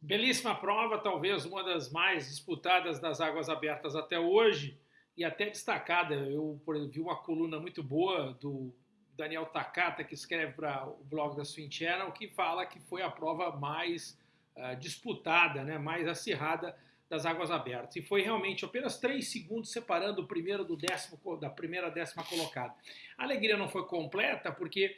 Belíssima prova, talvez uma das mais disputadas das águas abertas até hoje e até destacada. Eu vi uma coluna muito boa do Daniel Takata, que escreve para o blog da Swing Channel, que fala que foi a prova mais uh, disputada, né, mais acirrada das águas abertas. E foi realmente apenas três segundos separando o primeiro do décimo, da primeira décima colocada. A alegria não foi completa porque,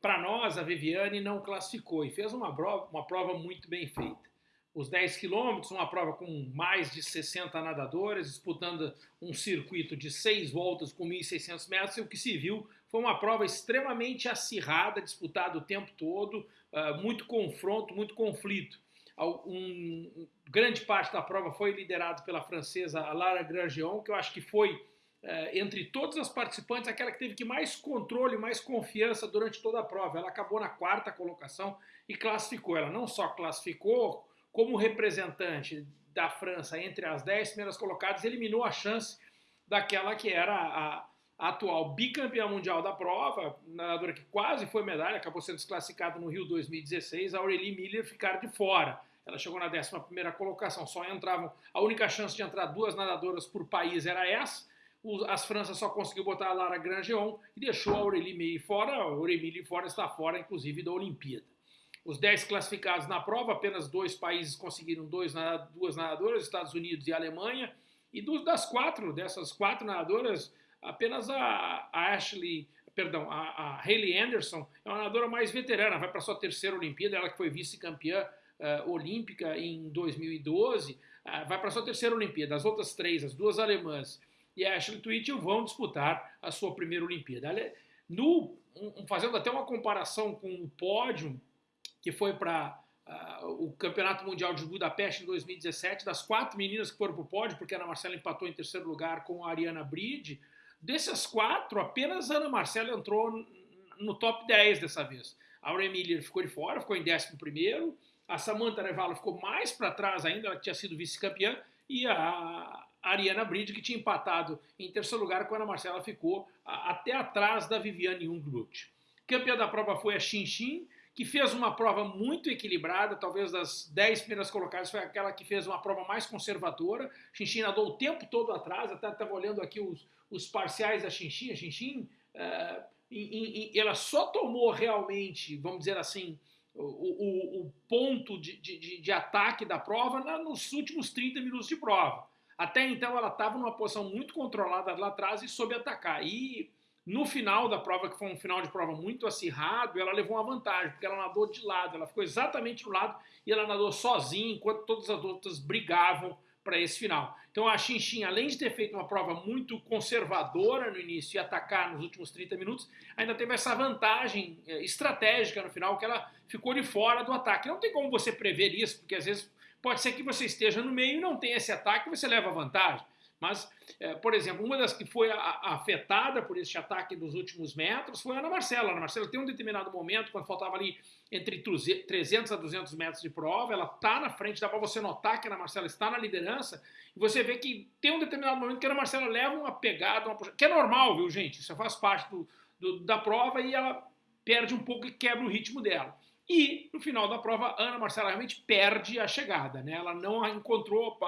para nós, a Viviane não classificou e fez uma prova, uma prova muito bem feita os 10 quilômetros, uma prova com mais de 60 nadadores, disputando um circuito de seis voltas com 1.600 metros, e o que se viu foi uma prova extremamente acirrada, disputada o tempo todo, uh, muito confronto, muito conflito. Um, grande parte da prova foi liderada pela francesa Lara Grandjean, que eu acho que foi, uh, entre todas as participantes, aquela que teve que mais controle, mais confiança durante toda a prova. Ela acabou na quarta colocação e classificou. Ela não só classificou, como representante da França entre as 10 primeiras colocadas, eliminou a chance daquela que era a, atual bicampeã mundial da prova, nadadora que quase foi medalha, acabou sendo desclassificada no Rio 2016, a Aurélie Miller ficar de fora. Ela chegou na 11 colocação, só entravam, a única chance de entrar duas nadadoras por país era essa, as Franças só conseguiu botar a Lara Grandjean e deixou a Aurélie Miller fora, a Aurélie Miller fora está fora, inclusive, da Olimpíada. Os 10 classificados na prova, apenas dois países conseguiram dois, duas nadadoras, Estados Unidos e Alemanha. E dos, das quatro, dessas quatro nadadoras, apenas a, a Ashley, perdão, a, a Hayley Anderson é uma nadadora mais veterana, vai para sua terceira Olimpíada, ela que foi vice-campeã uh, olímpica em 2012, uh, ah, vai para sua terceira Olimpíada. As outras três, as duas alemãs e a Ashley Twitchell vão disputar a sua primeira Olimpíada. No, um, fazendo até uma comparação com o pódio, que foi para uh, ah, o Campeonato Mundial de Budapeste em 2017, das quatro meninas que foram para o pódio, porque a Ana Marcela empatou em terceiro lugar com a Ariana Bride, dessas quatro, apenas a Ana Marcela entrou no top 10 dessa vez. A Aurelia Miller ficou de fora, ficou em décimo primeiro, a Samantha Revalo ficou mais para trás ainda, ela tinha sido vice-campeã, e a Ariana Bride, que tinha empatado em terceiro lugar, com a Ana Marcela ficou até atrás da Viviane Jungblut. Campeã da prova foi a Xin Xin, que fez uma prova muito equilibrada, talvez das 10 primeiras colocadas foi aquela que fez uma prova mais conservadora. Xinxin nadou o tempo todo atrás, até estava olhando aqui os, os parciais da Xinxin. A Xinxin, uh, ela só tomou realmente, vamos dizer assim, o, o, o ponto de, de, de, ataque da prova na, nos últimos 30 minutos de prova. Até então ela estava numa posição muito controlada lá atrás e soube atacar. E no final da prova, que foi um final de prova muito acirrado, ela levou uma vantagem, porque ela nadou de lado, ela ficou exatamente do lado e ela nadou sozinha, enquanto todas as outras brigavam para esse final. Então a Xinxin, além de ter feito uma prova muito conservadora no início e atacar nos últimos 30 minutos, ainda teve essa vantagem eh, estratégica no final, que ela ficou de fora do ataque. Não tem como você prever isso, porque às vezes pode ser que você esteja no meio e não tenha esse ataque e você leva vantagem. Mas, é, por exemplo, uma das que foi a, a, afetada por esse ataque dos últimos metros foi a Ana Marcela. A Ana Marcela tem um determinado momento, quando faltava ali entre 300 a 200 metros de prova, ela está na frente, dá para você notar que a Ana Marcela está na liderança, e você vê que tem um determinado momento que a Ana Marcela leva uma pegada, uma que é normal, viu, gente? Isso faz parte do, do, da prova e ela perde um pouco e quebra o ritmo dela. E no final da prova, a Ana Marcela realmente perde a chegada, né? Ela não encontrou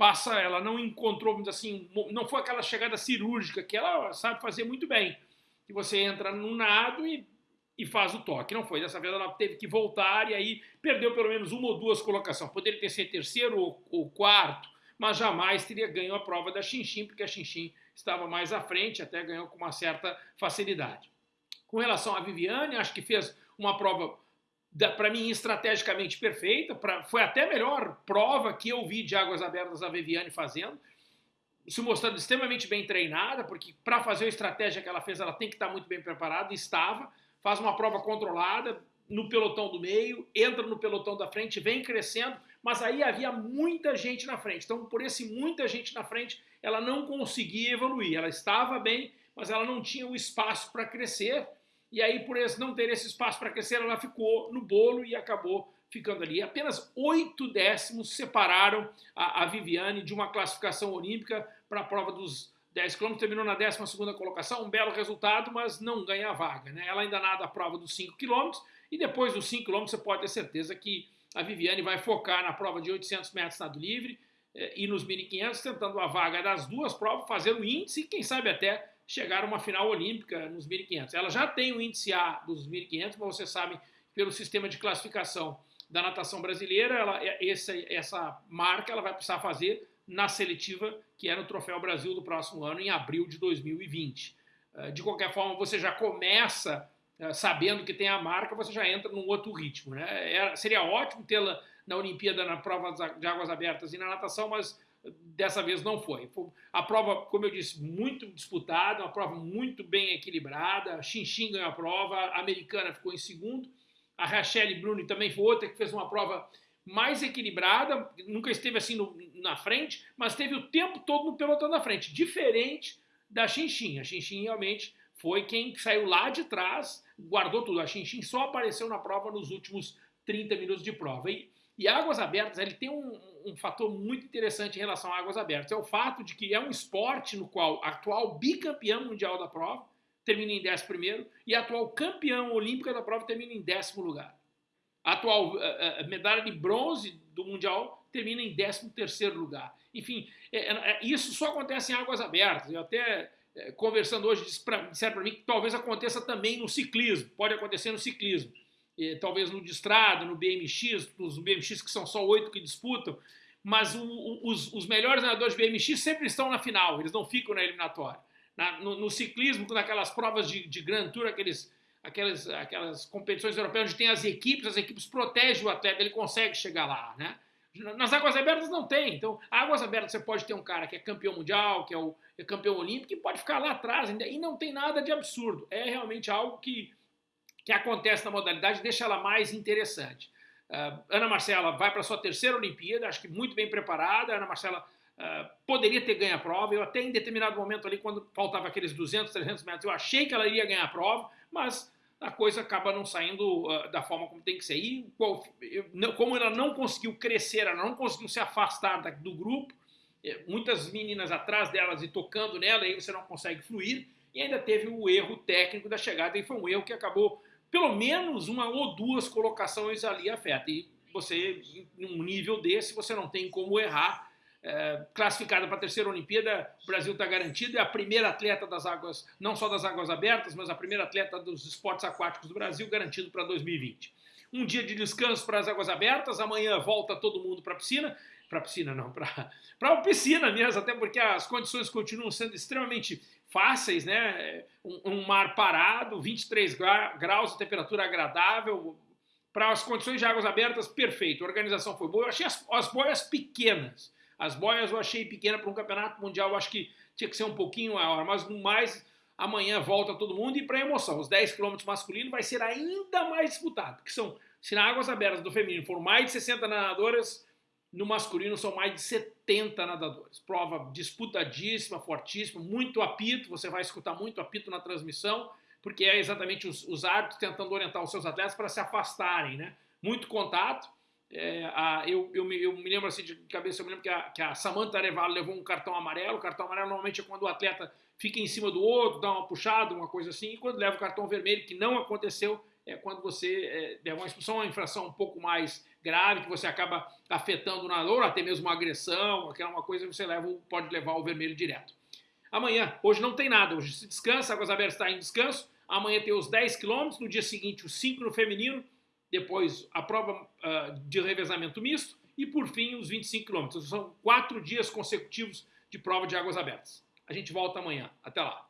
passa, ela não encontrou, vamos assim, não foi aquela chegada cirúrgica que ela sabe fazer muito bem. Que você entra no nado e, e faz o toque. Não foi. Dessa vez ela teve que voltar e aí perdeu pelo menos uma ou duas colocações. Poderia ter sido terceiro ou, ou quarto, mas jamais teria ganho a prova da Xinxin, porque a Xinxin estava mais à frente, até ganhou com uma certa facilidade. Com relação à Viviane, acho que fez uma prova para mim, estrategicamente perfeita. Pra, foi até melhor prova que eu vi de Águas Abertas a Viviane fazendo. Se mostrando extremamente bem treinada, porque para fazer a estratégia que ela fez, ela tem que estar muito bem preparada, estava. Faz uma prova controlada no pelotão do meio, entra no pelotão da frente, vem crescendo, mas aí havia muita gente na frente. Então, por esse muita gente na frente, ela não conseguia evoluir. Ela estava bem, mas ela não tinha o espaço para crescer e aí, por esse, não ter esse espaço para crescer, ela ficou no bolo e acabou ficando ali. Apenas oito décimos separaram a, a, Viviane de uma classificação olímpica para a prova dos 10 km. Terminou na 12 colocação, um belo resultado, mas não ganha a vaga. Né? Ela ainda nada a prova dos 5 km e depois dos 5 km você pode ter certeza que a Viviane vai focar na prova de 800 metros nado livre eh, e nos 1.500, tentando a vaga das duas provas, fazendo índice e quem sabe até chegar a uma final olímpica nos 1.500. Ela já tem o índice A dos 1.500, mas vocês sabem, pelo sistema de classificação da natação brasileira, ela, essa, essa marca ela vai precisar fazer na seletiva, que é no Troféu Brasil do próximo ano, em abril de 2020. Eh, de qualquer forma, você já começa eh, sabendo que tem a marca, você já entra num outro ritmo. Né? É, seria ótimo tê-la na Olimpíada, na prova de águas abertas e na natação, mas dessa vez não foi. A prova, como eu disse, muito disputada, uma prova muito bem equilibrada. Xinxin ganhou a prova, a americana ficou em segundo. A Rachelle Bruni também foi outra que fez uma prova mais equilibrada, nunca esteve assim no, na frente, mas teve o tempo todo no pelotão da frente, diferente da Xinxin. A Xinxin realmente foi quem saiu lá de trás, guardou tudo. A Xinxin só apareceu na prova nos últimos 30 minutos de prova. E, e Águas Abertas, ele tem um, um fator muito interessante em relação a Águas Abertas. É o fato de que é um esporte no qual a atual bicampeão mundial da prova termina em 11 primeiro e a atual campeão olímpica da prova termina em décimo lugar. A atual uh, uh, medalha de bronze do Mundial termina em 13 terceiro lugar. Enfim, é, é, isso só acontece em águas abertas. Eu até, é, conversando hoje, disseram para mim que talvez aconteça também no ciclismo. Pode acontecer no ciclismo. E, talvez no de estrada, no BMX, nos BMX que são só oito que disputam. Mas o, o, os, os, melhores nadadores de BMX sempre estão na final, eles não ficam na eliminatória. Na, no, no, ciclismo, naquelas provas de, de Grand Tour, aqueles, aquelas, aquelas competições europeias onde tem as equipes, as equipes protegem o atleta, ele consegue chegar lá, né? Nas águas abertas não tem. Então, águas abertas você pode ter um cara que é campeão mundial, que é o é campeão olímpico, e pode ficar lá atrás ainda, e não tem nada de absurdo. É realmente algo que, que acontece na modalidade, deixa ela mais interessante. Uh, Ana Marcela vai para sua terceira Olimpíada, acho que muito bem preparada. Ana Marcela uh, poderia ter ganho a prova. Eu até em determinado momento ali, quando faltava aqueles 200, 300 metros, eu achei que ela iria ganhar a prova, mas a coisa acaba não saindo uh, da forma como tem que ser. E como ela não conseguiu crescer, ela não conseguiu se afastar da, do grupo, eh, muitas meninas atrás delas e tocando nela, aí você não consegue fluir, e ainda teve o erro técnico da chegada, e foi um erro que acabou, pelo menos uma ou duas colocações ali afeta. E você, num nível desse, você não tem como errar, é, classificada para a terceira Olimpíada, o Brasil está garantido, é a primeira atleta das águas, não só das águas abertas, mas a primeira atleta dos esportes aquáticos do Brasil, garantido para 2020. Um dia de descanso para as águas abertas, amanhã volta todo mundo para a piscina, para a piscina não, para a piscina mesmo, até porque as condições continuam sendo extremamente fáceis, né? Um, um mar parado, 23 graus, temperatura agradável, para as condições de águas abertas, perfeito, a organização foi boa, eu achei as, as boias pequenas, as boias eu achei pequena para um campeonato mundial, eu acho que tinha que ser um pouquinho maior, mas no mais, amanhã volta todo mundo e para emoção, os 10 km masculino vai ser ainda mais disputado, que são, se na águas abertas do feminino foram mais de 60 nadadoras, no masculino são mais de 70 nadadores. Prova disputadíssima, fortíssima, muito apito, você vai escutar muito apito na transmissão, porque é exatamente os, os árbitros tentando orientar os seus atletas para se afastarem, né? Muito contato, é, a, eu, eu, me, eu, me, lembro assim de cabeça, eu me lembro que a, que a Samantha Arevalo levou um cartão amarelo. O cartão amarelo normalmente é quando o atleta fica em cima do outro, dá uma puxada, uma coisa assim. E quando leva o cartão vermelho, que não aconteceu, é quando você é, uma expulsão, uma infração um pouco mais grave, que você acaba afetando o nadador, ou até mesmo uma agressão, aquela uma coisa, você leva, pode levar o vermelho direto. Amanhã, hoje não tem nada, hoje se descansa, Águas Abertas está em descanso. Amanhã tem os 10 quilômetros, no dia seguinte os 5 no feminino, depois a prova uh, de revezamento misto e, por fim, os 25 quilômetros. São quatro dias consecutivos de prova de águas abertas. A gente volta amanhã. Até lá.